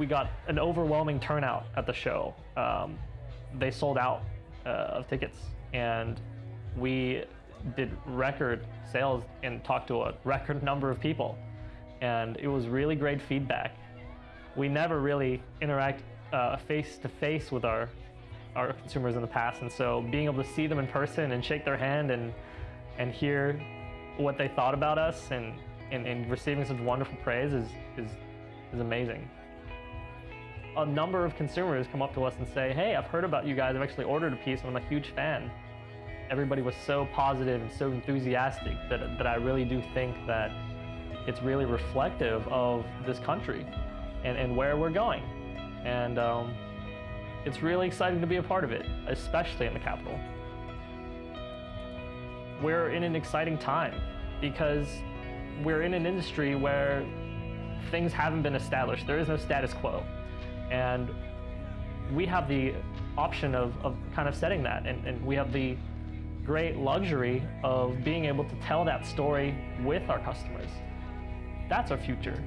we got an overwhelming turnout at the show. Um, they sold out uh, of tickets, and we did record sales and talked to a record number of people. And it was really great feedback. We never really interact face to face with our our consumers in the past, and so being able to see them in person and shake their hand and and hear what they thought about us and, and, and receiving such wonderful praise is, is, is amazing. A number of consumers come up to us and say, hey, I've heard about you guys, I've actually ordered a piece and I'm a huge fan. Everybody was so positive and so enthusiastic that, that I really do think that it's really reflective of this country and, and where we're going. And um, it's really exciting to be a part of it, especially in the capital we're in an exciting time because we're in an industry where things haven't been established. There is no status quo. And we have the option of, of kind of setting that. And, and we have the great luxury of being able to tell that story with our customers. That's our future.